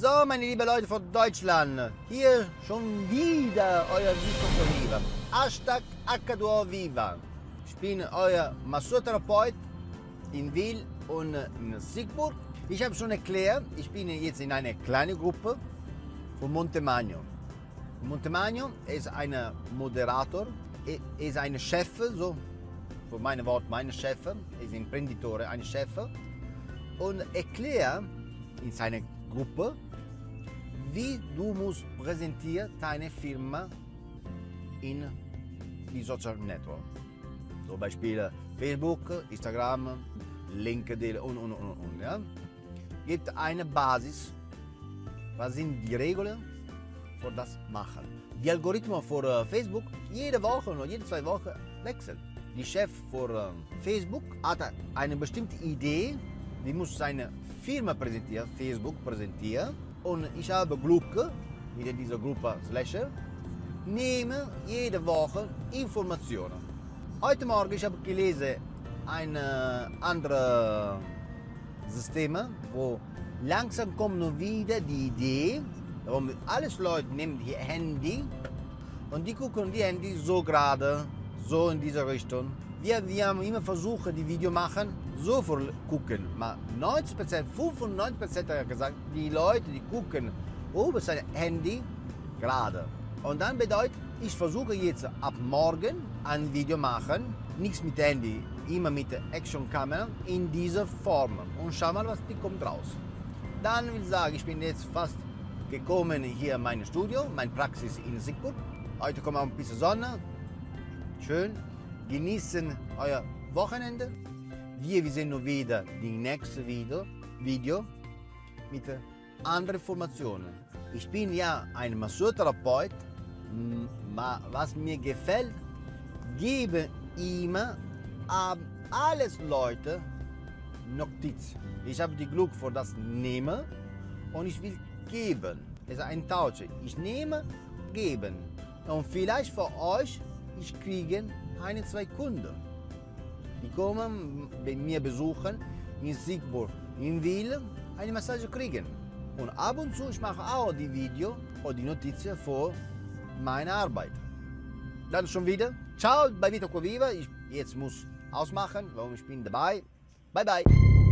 So, meine lieben Leute von Deutschland, hier schon wieder euer Vivo Viva. Hashtag H2O Viva. Ich bin euer Massurtherapeut in Wil und in Siegburg. Ich habe schon erklärt, ich bin jetzt in einer kleinen Gruppe von Montemagno. Montemagno ist ein Moderator, ist ein Chef, so für meine Wort, meine Chef, ist Imprenditore, ein Chef und erklärt in seiner Gruppe, wie du musst präsentieren deine Firma in die Social Network. Zum Beispiel Facebook, Instagram, LinkedIn und, und, und, und. Ja? Gibt eine Basis, was sind die Regeln für das machen. Die Algorithmen für äh, Facebook jede Woche oder jede zwei Wochen wechseln. Die Chef für äh, Facebook hat eine bestimmte Idee, die muss seine Firma präsentieren, Facebook präsentieren. Und ich habe Glück mit dieser Gruppe Slasher, nehme jede Woche Informationen. Heute Morgen ich habe gelesen ein anderes System, wo langsam kommt wieder die Idee, warum alles Leute nehmen die Handy und die gucken die Handy so gerade, so in diese Richtung. Wir, haben immer versucht, die Video machen, so viel gucken. Aber 90%, 95% hat gesagt, die Leute, die gucken über sein Handy gerade. Und dann bedeutet, ich versuche jetzt ab morgen ein Video machen, nichts mit Handy, immer mit Actionkamera in dieser Form. Und schau mal, was die kommt raus. Dann will ich sagen, ich bin jetzt fast gekommen hier in mein Studio, meine Praxis in Siegburg. Heute kommt auch ein bisschen Sonne, schön, genießen euer Wochenende. Wir, sehen nur wieder die nächste Video, Video mit anderen Informationen. Ich bin ja ein Massurtherapeut, was mir gefällt, gebe immer an alles Leute Notiz. Ich habe die Glück für das nehmen und ich will geben. Es ist ein Tausch. Ich nehme, geben. Und vielleicht für euch, ich kriege eine, zwei Kunden. Die kommen bei mir besuchen in Siegburg, in Wil, eine Massage kriegen. Und ab und zu ich mache auch die Video oder die Notizen für meine Arbeit. Dann schon wieder. Ciao bei Vito Viva. Ich jetzt muss ausmachen, warum ich bin dabei. Bye bye.